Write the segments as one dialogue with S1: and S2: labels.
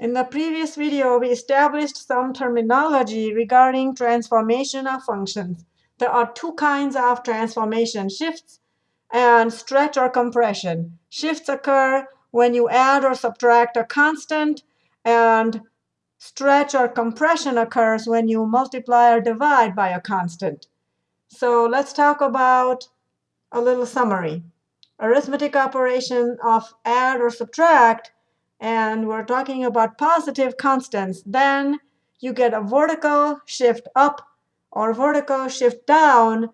S1: In the previous video, we established some terminology regarding transformation of functions. There are two kinds of transformation, shifts and stretch or compression. Shifts occur when you add or subtract a constant, and stretch or compression occurs when you multiply or divide by a constant. So let's talk about a little summary. Arithmetic operation of add or subtract and we're talking about positive constants, then you get a vertical shift up or vertical shift down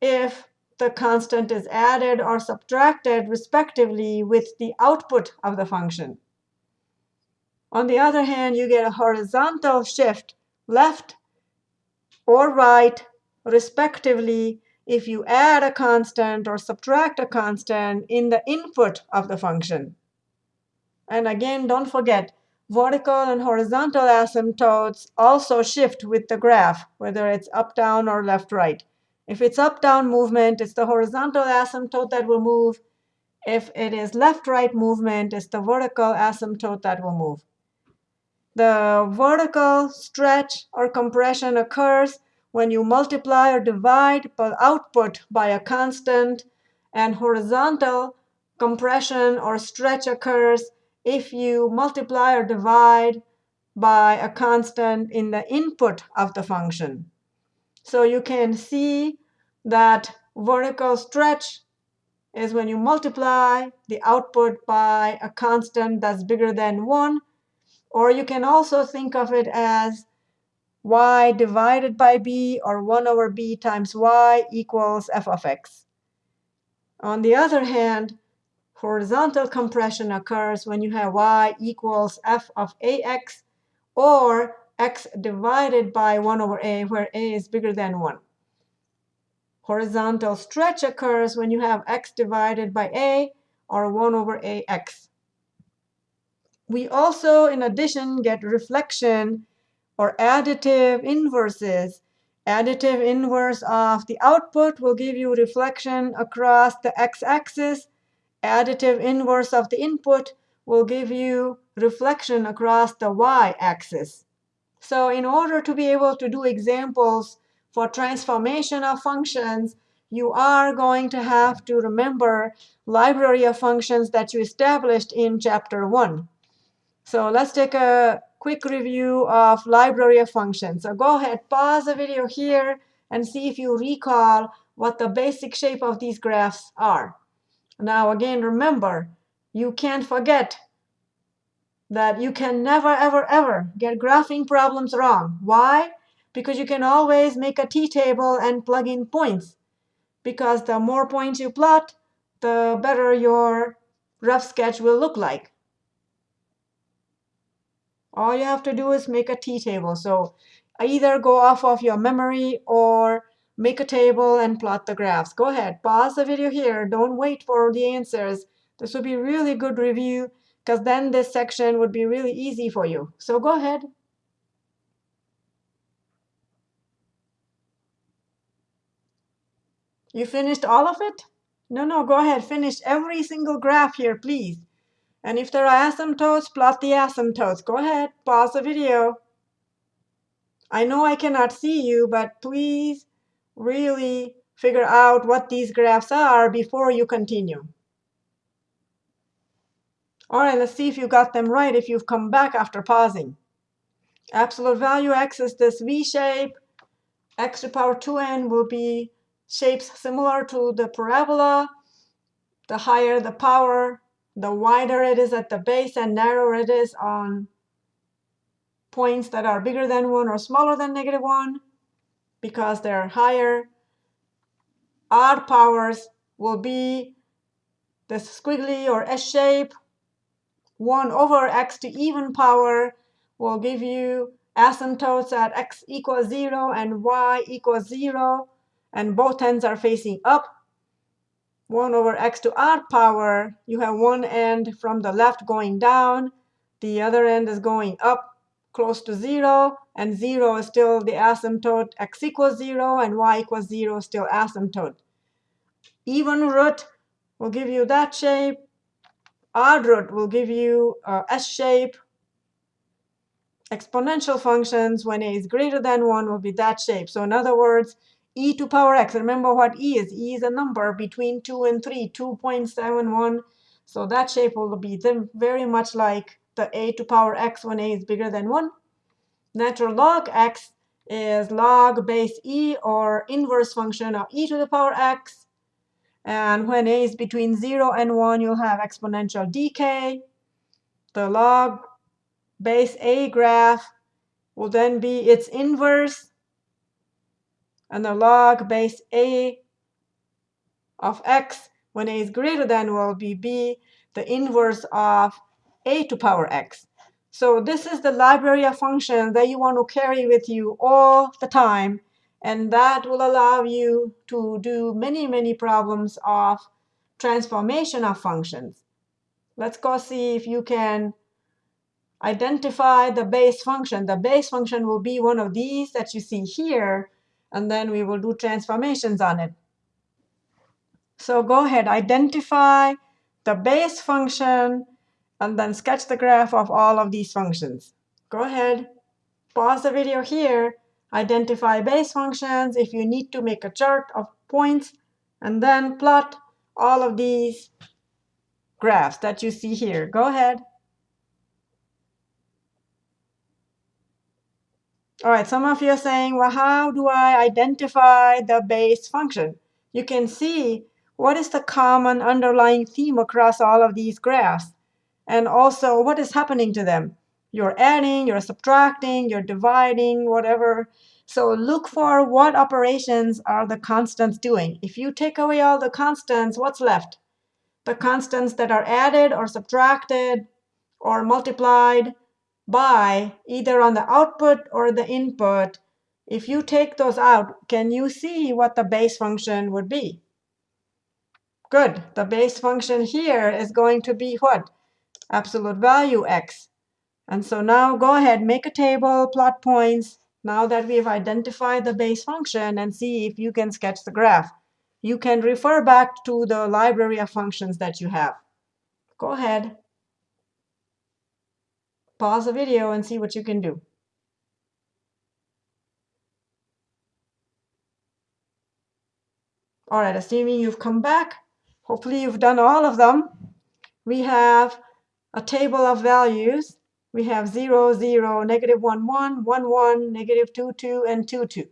S1: if the constant is added or subtracted respectively with the output of the function. On the other hand, you get a horizontal shift left or right respectively if you add a constant or subtract a constant in the input of the function. And again, don't forget, vertical and horizontal asymptotes also shift with the graph, whether it's up, down, or left, right. If it's up, down movement, it's the horizontal asymptote that will move. If it is left, right movement, it's the vertical asymptote that will move. The vertical stretch or compression occurs when you multiply or divide the output by a constant, and horizontal compression or stretch occurs if you multiply or divide by a constant in the input of the function. So you can see that vertical stretch is when you multiply the output by a constant that's bigger than 1. Or you can also think of it as y divided by b, or 1 over b times y equals f of x. On the other hand, horizontal compression occurs when you have y equals f of ax or x divided by 1 over a, where a is bigger than 1. Horizontal stretch occurs when you have x divided by a or 1 over ax. We also, in addition, get reflection or additive inverses. Additive inverse of the output will give you reflection across the x-axis additive inverse of the input will give you reflection across the y-axis. So in order to be able to do examples for transformation of functions, you are going to have to remember library of functions that you established in Chapter 1. So let's take a quick review of library of functions. So go ahead, pause the video here, and see if you recall what the basic shape of these graphs are. Now, again, remember, you can't forget that you can never, ever, ever get graphing problems wrong. Why? Because you can always make a t-table and plug in points. Because the more points you plot, the better your rough sketch will look like. All you have to do is make a t-table. So either go off of your memory or make a table and plot the graphs. Go ahead, pause the video here. Don't wait for the answers. This would be really good review because then this section would be really easy for you. So go ahead. You finished all of it? No, no, go ahead. Finish every single graph here, please. And if there are asymptotes, plot the asymptotes. Go ahead, pause the video. I know I cannot see you, but please really figure out what these graphs are before you continue. All right, let's see if you got them right if you've come back after pausing. Absolute value x is this V shape. x to the power 2n will be shapes similar to the parabola. The higher the power, the wider it is at the base and narrower it is on points that are bigger than 1 or smaller than negative 1 because they're higher. Odd powers will be the squiggly or S shape. 1 over x to even power will give you asymptotes at x equals 0 and y equals 0, and both ends are facing up. 1 over x to odd power, you have one end from the left going down, the other end is going up close to 0, and 0 is still the asymptote. x equals 0 and y equals 0 still asymptote. Even root will give you that shape. Odd root will give you uh, S shape. exponential functions when a is greater than 1 will be that shape. So in other words, e to power x, remember what e is. e is a number between 2 and 3, 2.71. So that shape will be very much like the a to power x when a is bigger than 1. Natural log x is log base e or inverse function of e to the power x. And when a is between 0 and 1, you'll have exponential decay. The log base A graph will then be its inverse. And the log base A of x when a is greater than will be b, the inverse of a to power x. So this is the library of functions that you want to carry with you all the time. And that will allow you to do many, many problems of transformation of functions. Let's go see if you can identify the base function. The base function will be one of these that you see here. And then we will do transformations on it. So go ahead, identify the base function, and then sketch the graph of all of these functions. Go ahead, pause the video here, identify base functions if you need to make a chart of points, and then plot all of these graphs that you see here. Go ahead. All right, some of you are saying, well, how do I identify the base function? You can see what is the common underlying theme across all of these graphs, and also what is happening to them. You're adding, you're subtracting, you're dividing, whatever. So look for what operations are the constants doing. If you take away all the constants, what's left? The constants that are added or subtracted or multiplied by either on the output or the input, if you take those out, can you see what the base function would be? Good. The base function here is going to be what? Absolute value x. And so now go ahead, make a table, plot points, now that we've identified the base function, and see if you can sketch the graph. You can refer back to the library of functions that you have. Go ahead pause the video and see what you can do. All right, assuming you've come back, hopefully you've done all of them. We have a table of values. We have 0, 0, negative 1, 1, 1, 1, negative 2, 2, and 2, 2.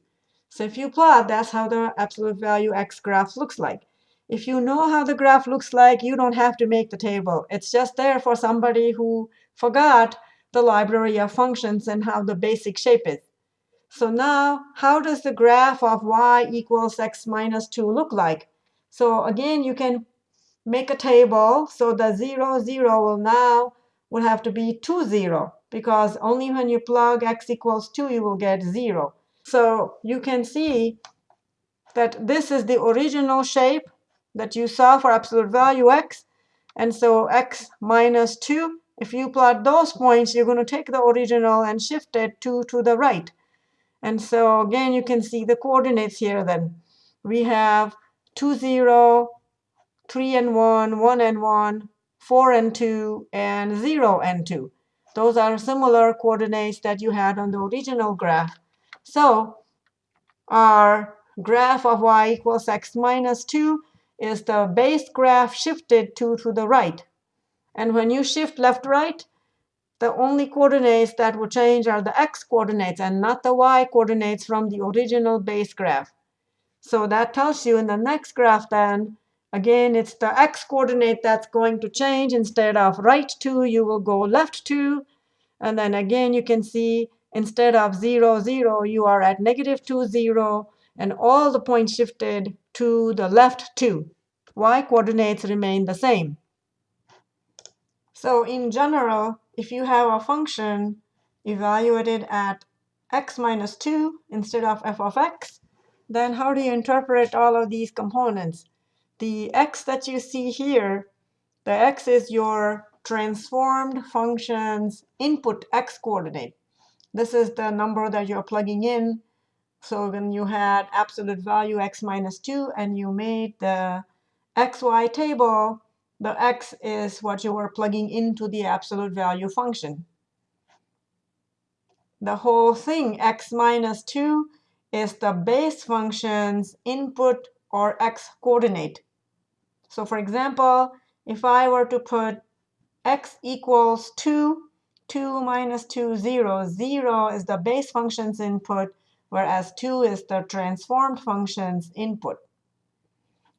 S1: So if you plot, that's how the absolute value x graph looks like. If you know how the graph looks like, you don't have to make the table. It's just there for somebody who forgot the library of functions and how the basic shape is. So now, how does the graph of y equals x minus 2 look like? So again, you can make a table. So the 0, 0 will now will have to be 2, 0, because only when you plug x equals 2, you will get 0. So you can see that this is the original shape that you saw for absolute value x. And so x minus 2 if you plot those points, you're going to take the original and shift it 2 to the right. And so again, you can see the coordinates here then. We have 2, 0, 3 and 1, 1 and 1, 4 and 2, and 0 and 2. Those are similar coordinates that you had on the original graph. So our graph of y equals x minus 2 is the base graph shifted 2 to the right. And when you shift left, right, the only coordinates that will change are the x coordinates and not the y coordinates from the original base graph. So that tells you in the next graph then, again, it's the x coordinate that's going to change. Instead of right 2, you will go left 2. And then again, you can see instead of 0, 0, you are at negative 2, 0. And all the points shifted to the left 2. Y coordinates remain the same. So in general, if you have a function evaluated at x minus 2 instead of f of x, then how do you interpret all of these components? The x that you see here, the x is your transformed function's input x coordinate. This is the number that you're plugging in. So when you had absolute value x minus 2 and you made the xy table, the x is what you were plugging into the absolute value function. the whole thing, x minus 2, is the base function's input or x coordinate. So for example, if I were to put x equals 2, 2 minus 2, 0, 0 is the base function's input, whereas 2 is the transformed function's input.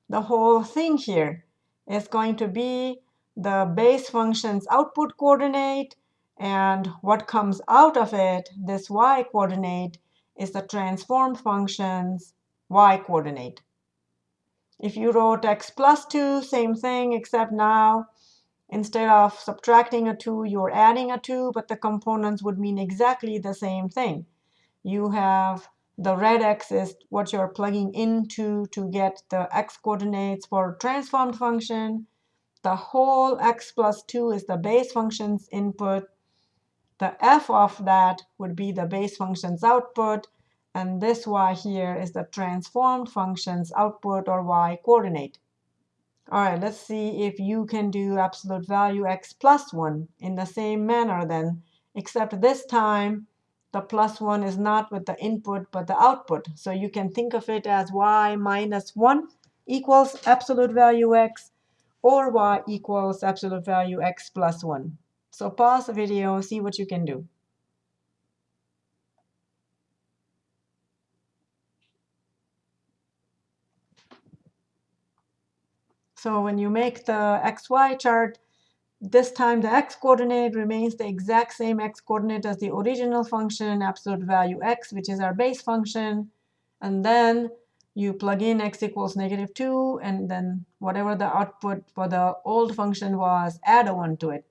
S1: The whole thing here is going to be the base function's output coordinate, and what comes out of it, this y coordinate, is the transformed function's y coordinate. If you wrote x plus 2, same thing, except now instead of subtracting a 2, you're adding a 2, but the components would mean exactly the same thing. You have the red x is what you're plugging into to get the x coordinates for transformed function. The whole x plus 2 is the base function's input. The f of that would be the base function's output. And this y here is the transformed function's output or y coordinate. All right, let's see if you can do absolute value x plus 1 in the same manner then, except this time the plus 1 is not with the input but the output. So you can think of it as y minus 1 equals absolute value x, or y equals absolute value x plus 1. So pause the video, see what you can do. So when you make the xy chart, this time the x coordinate remains the exact same x coordinate as the original function, absolute value x, which is our base function. And then you plug in x equals negative 2, and then whatever the output for the old function was, add a 1 to it.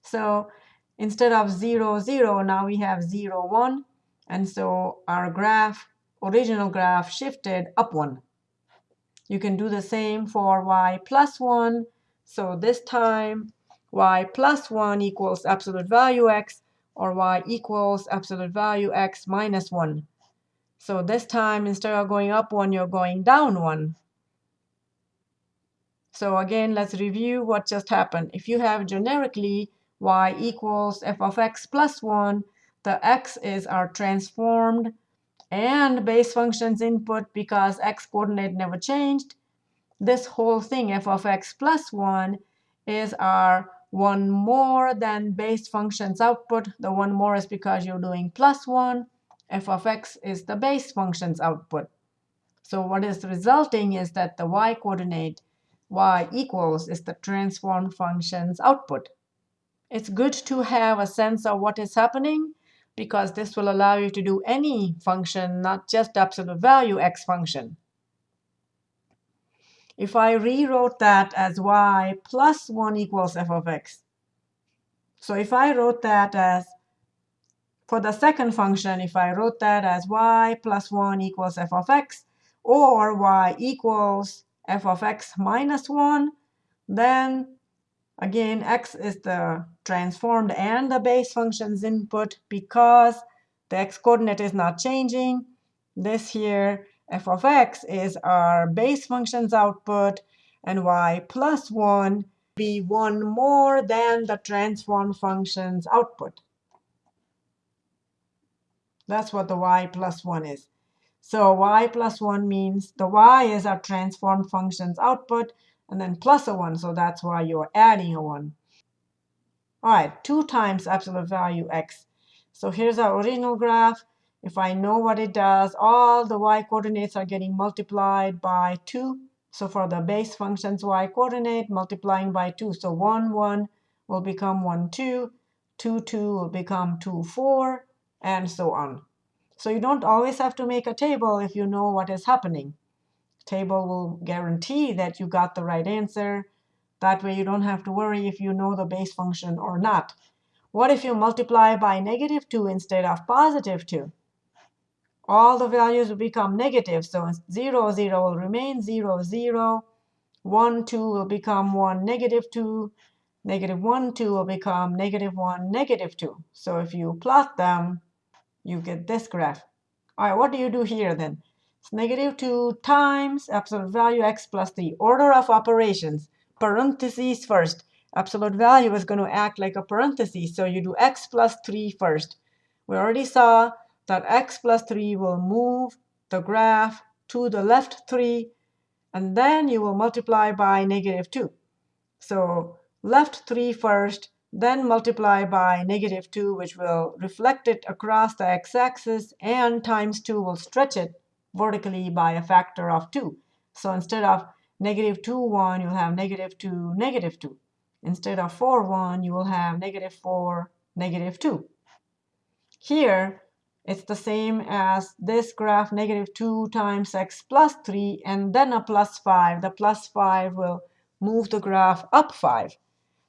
S1: So instead of 0, 0, now we have 0, 1. And so our graph, original graph, shifted up 1. You can do the same for y plus 1. So this time, y plus 1 equals absolute value x, or y equals absolute value x minus 1. So this time, instead of going up 1, you're going down 1. So again, let's review what just happened. If you have generically y equals f of x plus 1, the x is our transformed and base function's input because x coordinate never changed. This whole thing, f of x plus 1, is our one more than base function's output. The one more is because you're doing plus 1. f of x is the base function's output. So what is resulting is that the y coordinate, y equals, is the transformed function's output. It's good to have a sense of what is happening because this will allow you to do any function, not just absolute value x function. If I rewrote that as y plus 1 equals f of x. So if I wrote that as, for the second function, if I wrote that as y plus 1 equals f of x, or y equals f of x minus 1, then Again, x is the transformed and the base function's input because the x coordinate is not changing. This here, f of x, is our base function's output, and y plus 1 be 1 more than the transformed function's output. That's what the y plus 1 is. So y plus 1 means the y is our transformed function's output, and then plus a 1. So that's why you're adding a 1. All right, 2 times absolute value x. So here's our original graph. If I know what it does, all the y coordinates are getting multiplied by 2. So for the base function's y coordinate, multiplying by 2. So 1, 1 will become 1, 2. 2, 2 will become 2, 4, and so on. So you don't always have to make a table if you know what is happening table will guarantee that you got the right answer. That way you don't have to worry if you know the base function or not. What if you multiply by negative 2 instead of positive 2? All the values will become negative. So 0, 0 will remain 0, 0. 1, 2 will become 1, negative 2. Negative 1, 2 will become negative 1, negative 2. So if you plot them, you get this graph. All right, what do you do here then? Negative 2 times absolute value x plus the order of operations. Parentheses first. Absolute value is going to act like a parenthesis. So you do x plus 3 first. We already saw that x plus 3 will move the graph to the left 3, and then you will multiply by negative 2. So left 3 first, then multiply by negative 2, which will reflect it across the x-axis, and times 2 will stretch it vertically by a factor of 2. So instead of negative 2, 1, you'll have negative 2, negative 2. Instead of 4, 1, you will have negative 4, negative 2. Here, it's the same as this graph, negative 2 times x plus 3, and then a plus 5. The plus 5 will move the graph up 5.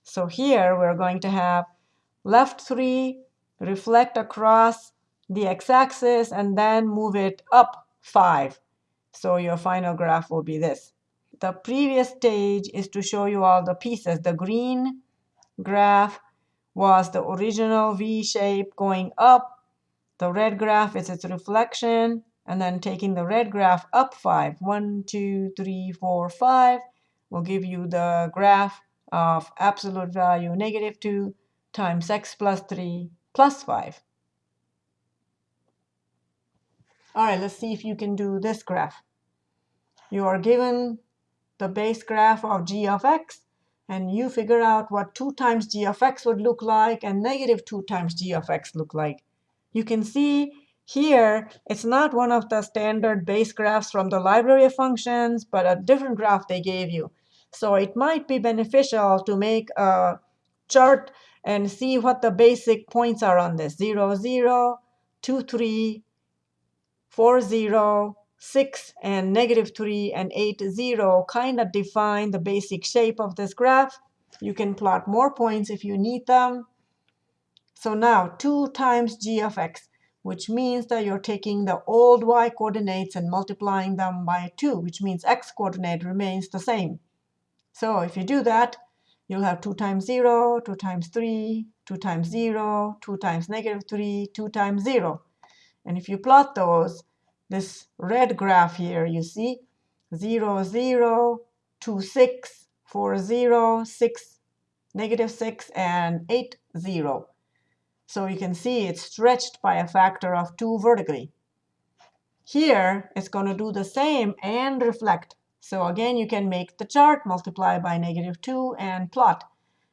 S1: So here we're going to have left 3 reflect across the x-axis and then move it up 5. So your final graph will be this. The previous stage is to show you all the pieces. The green graph was the original V shape going up the red graph is its reflection, and then taking the red graph up 5, 1, 2, 3, 4, 5, will give you the graph of absolute value negative 2 times x plus 3 plus 5. All right, let's see if you can do this graph. You are given the base graph of g of x, and you figure out what 2 times g of x would look like and negative 2 times g of x look like. You can see here, it's not one of the standard base graphs from the library of functions, but a different graph they gave you. So it might be beneficial to make a chart and see what the basic points are on this. 0, 0, 2, 3, 4, 0, 6, and negative 3, and 8, 0 kind of define the basic shape of this graph. You can plot more points if you need them. So now 2 times g of x, which means that you're taking the old y coordinates and multiplying them by 2, which means x coordinate remains the same. So if you do that, you'll have 2 times 0, 2 times 3, 2 times 0, 2 times negative 3, 2 times 0. And if you plot those, this red graph here, you see 0, 0, 2, 6, 4, 0, 6, negative 6, and 8, 0. So you can see it's stretched by a factor of 2 vertically. Here, it's going to do the same and reflect. So again, you can make the chart, multiply by negative 2, and plot.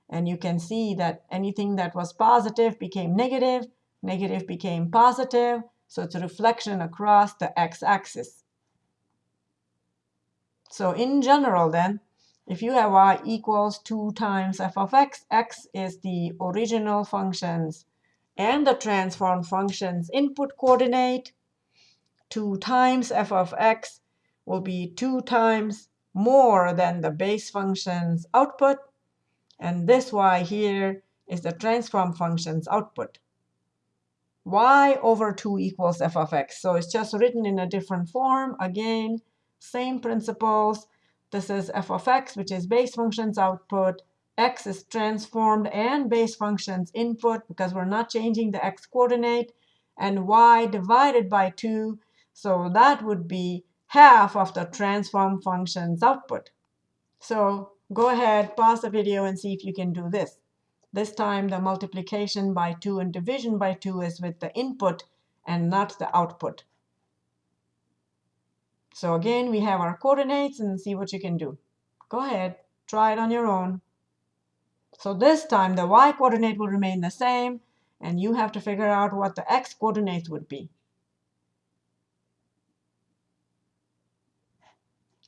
S1: And you can see that anything that was positive became negative, negative became positive. So it's a reflection across the x-axis. So in general, then, if you have y equals 2 times f of x, x is the original function's and the transform function's input coordinate, 2 times f of x will be 2 times more than the base function's output. And this y here is the transform function's output. Y over 2 equals f of x. So it's just written in a different form. Again, same principles. This is f of x, which is base function's output x is transformed and base function's input because we're not changing the x coordinate, and y divided by 2. So that would be half of the transform function's output. So go ahead, pause the video, and see if you can do this. This time, the multiplication by 2 and division by 2 is with the input and not the output. So again, we have our coordinates, and see what you can do. Go ahead, try it on your own. So this time, the y coordinate will remain the same, and you have to figure out what the x coordinates would be.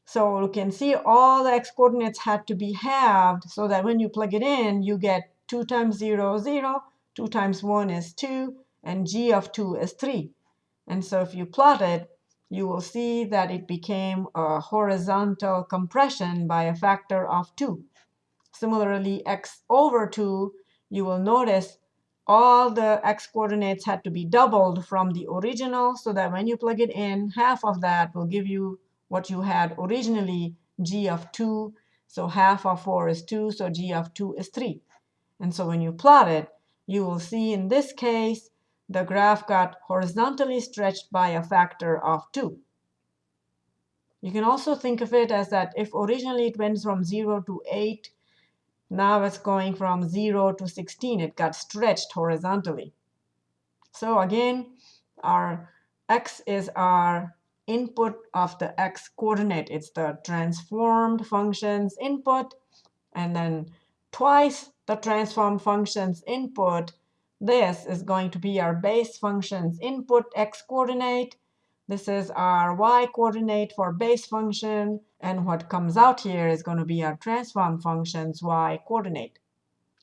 S1: So you can see all the x coordinates had to be halved so that when you plug it in, you get 2 times 0, is 0, 2 times 1 is 2, and g of 2 is 3. And so if you plot it, you will see that it became a horizontal compression by a factor of 2. Similarly, x over 2, you will notice all the x coordinates had to be doubled from the original so that when you plug it in, half of that will give you what you had originally, g of 2. So half of 4 is 2, so g of 2 is 3. And so when you plot it, you will see in this case, the graph got horizontally stretched by a factor of 2. You can also think of it as that if originally it went from 0 to 8, now it's going from 0 to 16. It got stretched horizontally. So again, our x is our input of the x coordinate. It's the transformed function's input. And then twice the transform function's input. This is going to be our base function's input x coordinate. This is our y coordinate for base function. And what comes out here is going to be our transform function's y coordinate.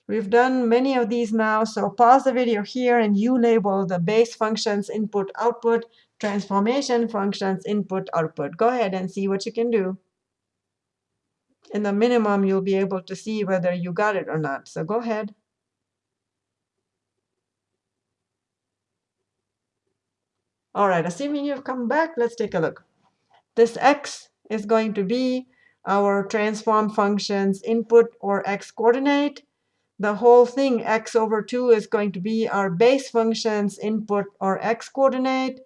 S1: We've done many of these now, so pause the video here and you label the base functions input output, transformation functions input output. Go ahead and see what you can do. In the minimum, you'll be able to see whether you got it or not. So go ahead. All right, assuming you've come back, let's take a look. This x is going to be our transform function's input or x coordinate the whole thing, x over 2, is going to be our base function's input or x coordinate.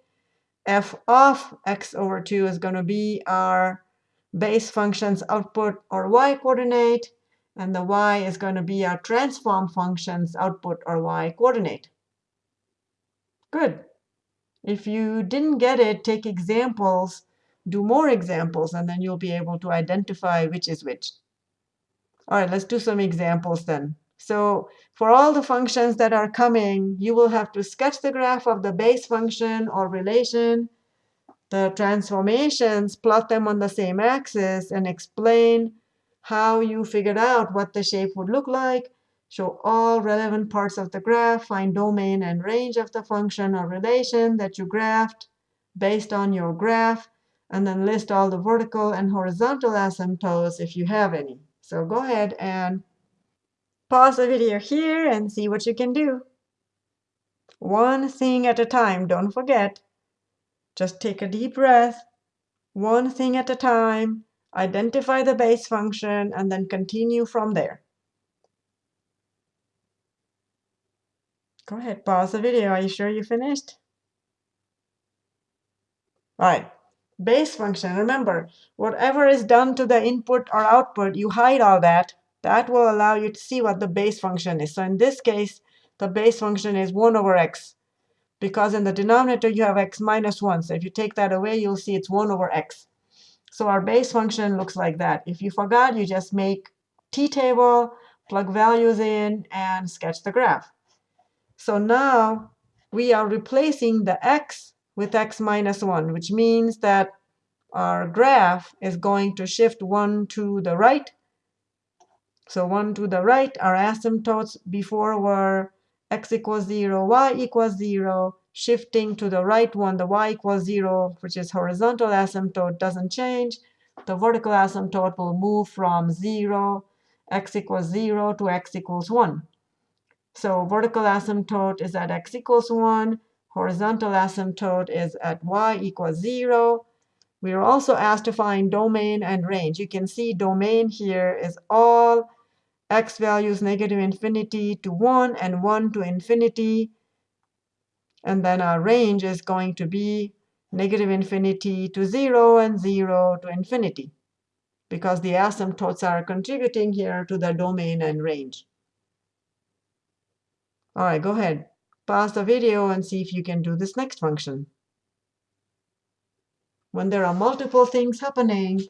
S1: f of x over 2 is going to be our base function's output or y coordinate. And the y is going to be our transform function's output or y coordinate. Good. If you didn't get it, take examples, do more examples, and then you'll be able to identify which is which. All right, let's do some examples then. So for all the functions that are coming, you will have to sketch the graph of the base function or relation, the transformations, plot them on the same axis, and explain how you figured out what the shape would look like, show all relevant parts of the graph, find domain and range of the function or relation that you graphed based on your graph, and then list all the vertical and horizontal asymptotes if you have any. So go ahead and Pause the video here and see what you can do. One thing at a time, don't forget. Just take a deep breath. One thing at a time. Identify the base function and then continue from there. Go ahead, pause the video. Are you sure you finished? All right, base function. Remember, whatever is done to the input or output, you hide all that that will allow you to see what the base function is. So in this case, the base function is 1 over x. Because in the denominator, you have x minus 1. So if you take that away, you'll see it's 1 over x. So our base function looks like that. If you forgot, you just make t-table, plug values in, and sketch the graph. So now we are replacing the x with x minus 1, which means that our graph is going to shift 1 to the right so one to the right, our asymptotes before were x equals 0, y equals 0. Shifting to the right one, the y equals 0, which is horizontal asymptote, doesn't change. The vertical asymptote will move from 0, x equals 0, to x equals 1. So vertical asymptote is at x equals 1. Horizontal asymptote is at y equals 0. We are also asked to find domain and range. You can see domain here is all x values negative infinity to 1 and 1 to infinity. And then our range is going to be negative infinity to 0 and 0 to infinity, because the asymptotes are contributing here to the domain and range. All right, go ahead. Pause the video and see if you can do this next function. When there are multiple things happening,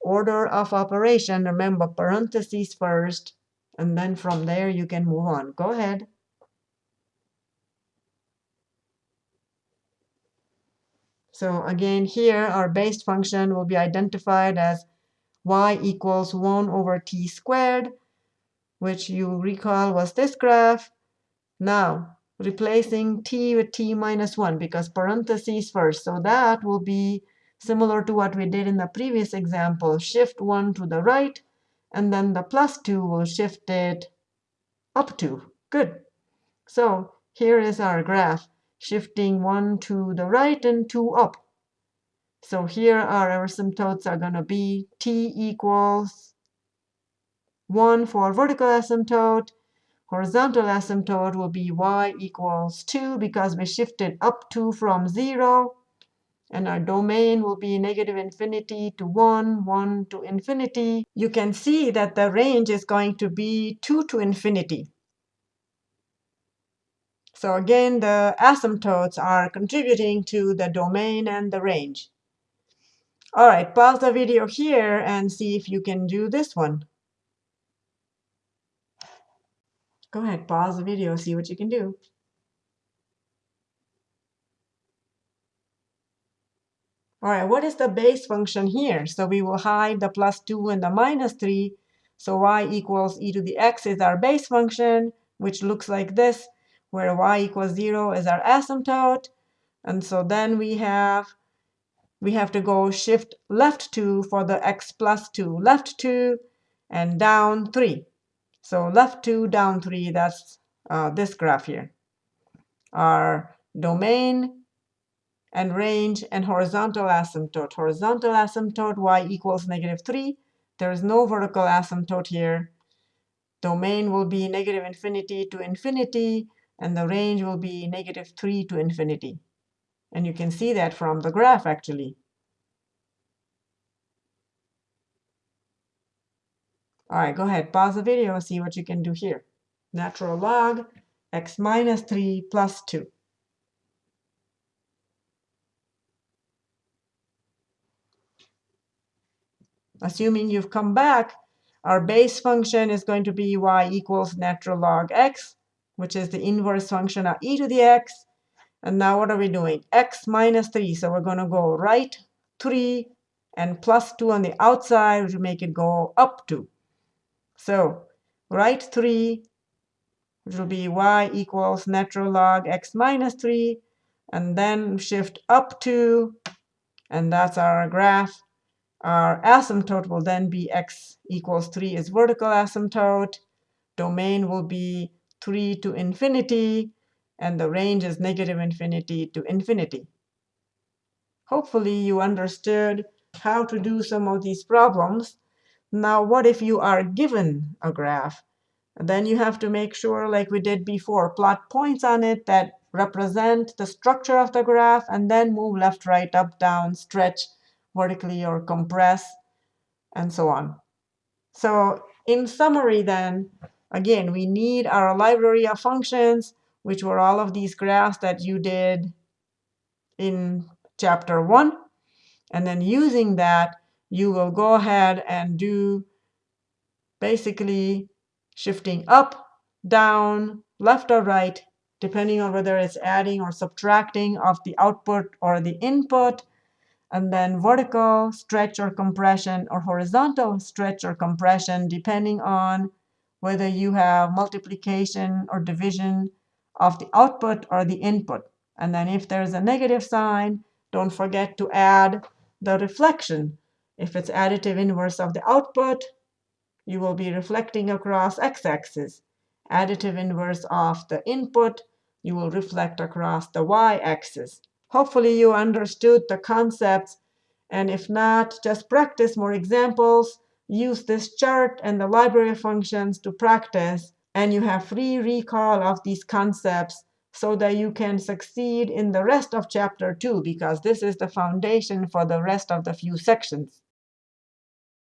S1: order of operation, remember parentheses first, and then from there you can move on. Go ahead. So again, here our base function will be identified as y equals 1 over t squared, which you recall was this graph. Now, replacing t with t minus 1, because parentheses first. So that will be similar to what we did in the previous example. Shift 1 to the right, and then the plus 2 will shift it up 2. Good. So here is our graph, shifting 1 to the right and 2 up. So here our asymptotes are going to be t equals 1 for vertical asymptote. Horizontal asymptote will be y equals 2 because we shifted up 2 from 0. And our domain will be negative infinity to 1, 1 to infinity. You can see that the range is going to be 2 to infinity. So again, the asymptotes are contributing to the domain and the range. All right, pause the video here and see if you can do this one. Go ahead, pause the video, see what you can do. All right, what is the base function here? So we will hide the plus 2 and the minus 3. So y equals e to the x is our base function, which looks like this, where y equals 0 is our asymptote. And so then we have we have to go shift left 2 for the x plus 2, left 2, and down 3. So left 2, down 3, that's uh, this graph here. Our domain and range and horizontal asymptote. Horizontal asymptote y equals negative 3. There is no vertical asymptote here. Domain will be negative infinity to infinity, and the range will be negative 3 to infinity. And you can see that from the graph, actually. All right, go ahead, pause the video, see what you can do here. Natural log x minus 3 plus 2. Assuming you've come back, our base function is going to be y equals natural log x, which is the inverse function of e to the x. And now what are we doing? x minus 3. So we're going to go right 3 and plus 2 on the outside, which will make it go up 2. So right 3, which will be y equals natural log x minus 3, and then shift up 2, and that's our graph. Our asymptote will then be x equals 3 is vertical asymptote. Domain will be 3 to infinity, and the range is negative infinity to infinity. Hopefully you understood how to do some of these problems. Now, what if you are given a graph? Then you have to make sure, like we did before, plot points on it that represent the structure of the graph, and then move left, right, up, down, stretch, vertically or compress, and so on. So in summary then, again, we need our library of functions, which were all of these graphs that you did in chapter 1. And then using that, you will go ahead and do basically shifting up, down, left or right, depending on whether it's adding or subtracting of the output or the input, and then vertical stretch or compression or horizontal stretch or compression depending on whether you have multiplication or division of the output or the input. And then if there's a negative sign, don't forget to add the reflection. If it's additive inverse of the output, you will be reflecting across x-axis. Additive inverse of the input, you will reflect across the y-axis. Hopefully you understood the concepts. And if not, just practice more examples. Use this chart and the library functions to practice. And you have free recall of these concepts so that you can succeed in the rest of chapter 2, because this is the foundation for the rest of the few sections.